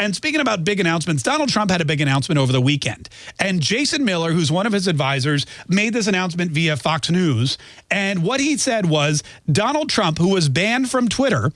And speaking about big announcements, Donald Trump had a big announcement over the weekend. And Jason Miller, who's one of his advisors, made this announcement via Fox News. And what he said was Donald Trump, who was banned from Twitter,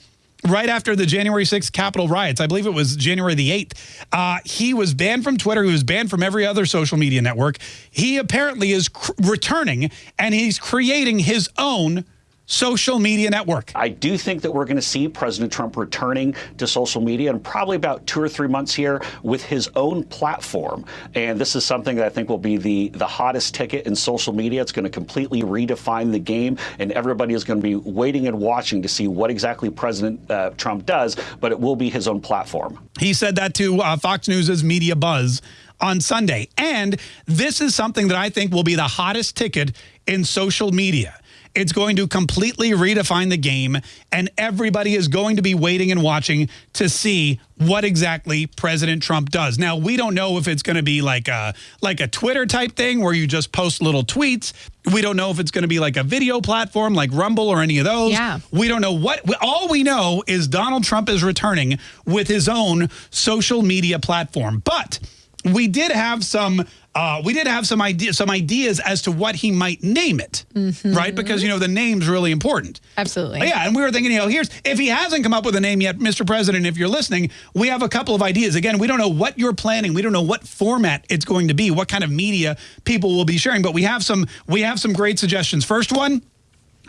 right after the January 6th Capitol riots. I believe it was January the 8th. Uh, he was banned from Twitter. He was banned from every other social media network. He apparently is returning and he's creating his own social media network. I do think that we're going to see President Trump returning to social media in probably about two or three months here with his own platform. And this is something that I think will be the, the hottest ticket in social media. It's going to completely redefine the game, and everybody is going to be waiting and watching to see what exactly President uh, Trump does, but it will be his own platform. He said that to uh, Fox News' Media Buzz on Sunday. And this is something that I think will be the hottest ticket in social media. It's going to completely redefine the game, and everybody is going to be waiting and watching to see what exactly President Trump does. Now, we don't know if it's going to be like a, like a Twitter type thing where you just post little tweets. We don't know if it's going to be like a video platform like Rumble or any of those. Yeah. We don't know what. All we know is Donald Trump is returning with his own social media platform. But we did have some uh, we did have some ideas some ideas as to what he might name it, mm -hmm. right? Because you know the name's really important. Absolutely. Yeah, and we were thinking, you know, here's if he hasn't come up with a name yet, Mr. President, if you're listening, we have a couple of ideas. Again, we don't know what you're planning. We don't know what format it's going to be, what kind of media people will be sharing, but we have some we have some great suggestions. First one,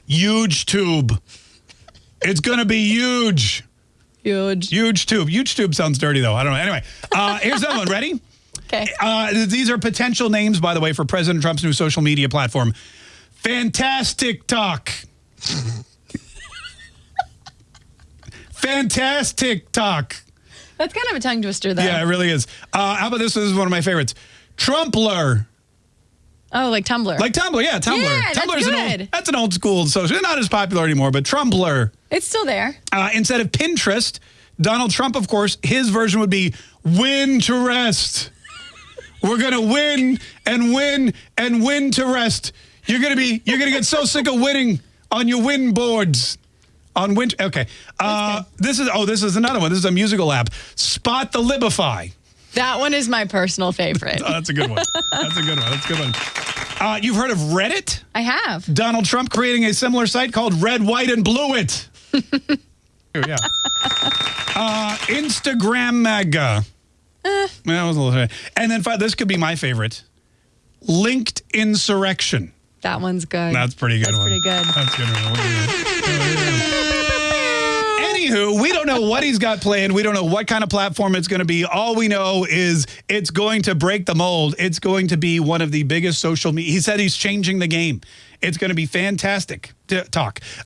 huge tube. It's going to be huge. Huge. Huge tube. Huge tube sounds dirty though. I don't know. Anyway, uh, here's another one. Ready? Okay. Uh, these are potential names, by the way, for President Trump's new social media platform. Fantastic Talk. Fantastic Talk. That's kind of a tongue twister, though. Yeah, it really is. Uh, how about this? This is one of my favorites. Trumpler. Oh, like Tumblr. Like Tumblr, yeah, Tumblr. Yeah, Tumblr's that's good. An old, that's an old school social. Not as popular anymore, but Trumpler. It's still there. Uh, instead of Pinterest, Donald Trump, of course, his version would be Win to Rest. We're going to win and win and win to rest. You're going to be, you're going to get so sick of winning on your win boards. On winter, okay. Uh, this is, oh, this is another one. This is a musical app. Spot the Libify. That one is my personal favorite. oh, that's a good one. That's a good one. That's a good one. Uh, you've heard of Reddit? I have. Donald Trump creating a similar site called Red, White, and Blue It. yeah. Uh, Instagram Mega. Eh. That was a little. And then this could be my favorite. Linked insurrection. That one's good. That's pretty good. That's one. pretty good. That's good. Anywho, we don't know what he's got planned. We don't know what kind of platform it's going to be. All we know is it's going to break the mold. It's going to be one of the biggest social media. He said he's changing the game. It's going to be fantastic to talk.